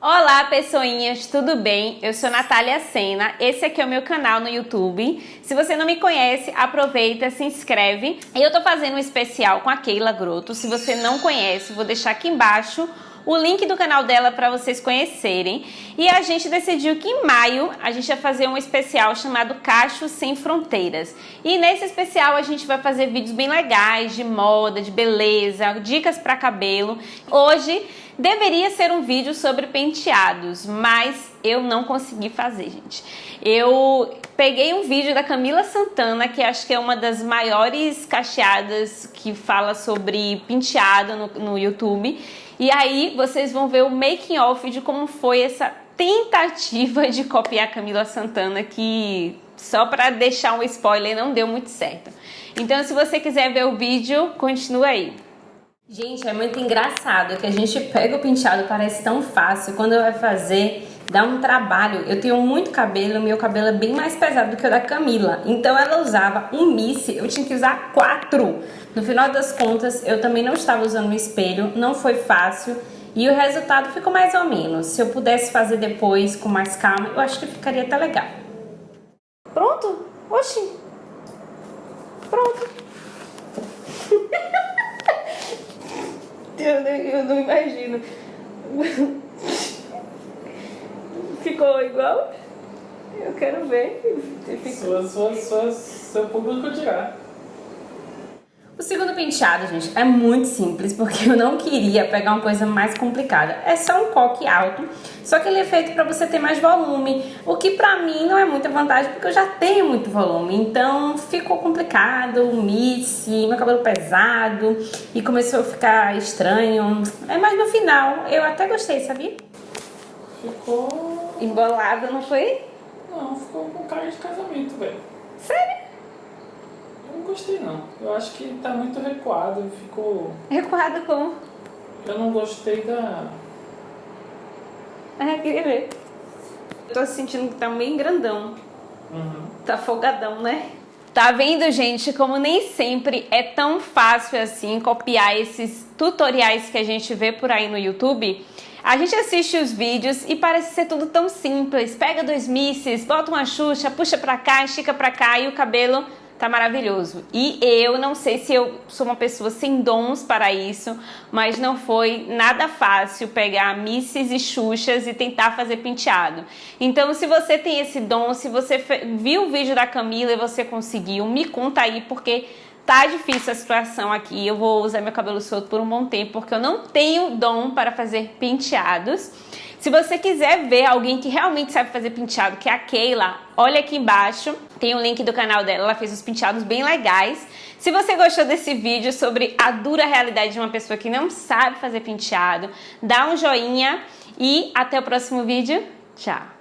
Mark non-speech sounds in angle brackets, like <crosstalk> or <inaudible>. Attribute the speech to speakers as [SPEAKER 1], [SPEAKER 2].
[SPEAKER 1] Olá pessoinhas, tudo bem? Eu sou Natália Sena, esse aqui é o meu canal no YouTube. Se você não me conhece, aproveita, se inscreve. Eu tô fazendo um especial com a Keila Grotto. Se você não conhece, vou deixar aqui embaixo o link do canal dela para vocês conhecerem. E a gente decidiu que em maio a gente ia fazer um especial chamado Cachos Sem Fronteiras. E nesse especial a gente vai fazer vídeos bem legais de moda, de beleza, dicas para cabelo. Hoje deveria ser um vídeo sobre penteados, mas eu não consegui fazer, gente. Eu peguei um vídeo da Camila Santana, que acho que é uma das maiores cacheadas que fala sobre penteado no, no YouTube, e aí vocês vão ver o making off de como foi essa tentativa de copiar Camila Santana que só para deixar um spoiler não deu muito certo. Então se você quiser ver o vídeo, continua aí. Gente, é muito engraçado que a gente pega o penteado, parece tão fácil, quando vai fazer dá um trabalho. Eu tenho muito cabelo, meu cabelo é bem mais pesado do que o da Camila. Então ela usava um misse, eu tinha que usar quatro. No final das contas, eu também não estava usando o espelho, não foi fácil. E o resultado ficou mais ou menos. Se eu pudesse fazer depois com mais calma, eu acho que ficaria até legal.
[SPEAKER 2] Pronto? Oxi. Pronto. <laughs> eu, eu não imagino. <laughs> Ficou igual? Eu quero ver.
[SPEAKER 3] Sua, sua, sua, seu público dirá.
[SPEAKER 1] O segundo penteado, gente, é muito simples, porque eu não queria pegar uma coisa mais complicada. É só um coque alto, só que ele é feito para você ter mais volume, o que pra mim não é muita vantagem, porque eu já tenho muito volume. Então ficou complicado, misse, meu cabelo pesado, e começou a ficar estranho. É, mas no final, eu até gostei, sabia?
[SPEAKER 3] Ficou
[SPEAKER 1] Embolado, não foi?
[SPEAKER 3] Não, ficou com cara de casamento, velho.
[SPEAKER 1] Sério?
[SPEAKER 3] Eu não gostei não. Eu acho que tá muito recuado, ficou...
[SPEAKER 1] Recuado como?
[SPEAKER 3] Eu não gostei da...
[SPEAKER 1] Ah, queria ver. Eu tô sentindo que tá meio grandão.
[SPEAKER 3] Uhum.
[SPEAKER 1] Tá folgadão, né? Tá vendo, gente, como nem sempre é tão fácil assim copiar esses tutoriais que a gente vê por aí no YouTube? A gente assiste os vídeos e parece ser tudo tão simples. Pega dois misses, bota uma xuxa, puxa pra cá, estica pra cá e o cabelo tá maravilhoso. E eu não sei se eu sou uma pessoa sem dons para isso, mas não foi nada fácil pegar misses e xuxas e tentar fazer penteado. Então, se você tem esse dom, se você viu o vídeo da Camila e você conseguiu, me conta aí, porque tá difícil a situação aqui, eu vou usar meu cabelo solto por um bom tempo, porque eu não tenho dom para fazer penteados. Se você quiser ver alguém que realmente sabe fazer penteado, que é a Keila, olha aqui embaixo, tem o link do canal dela, ela fez os penteados bem legais. Se você gostou desse vídeo sobre a dura realidade de uma pessoa que não sabe fazer penteado, dá um joinha e até o próximo vídeo. Tchau!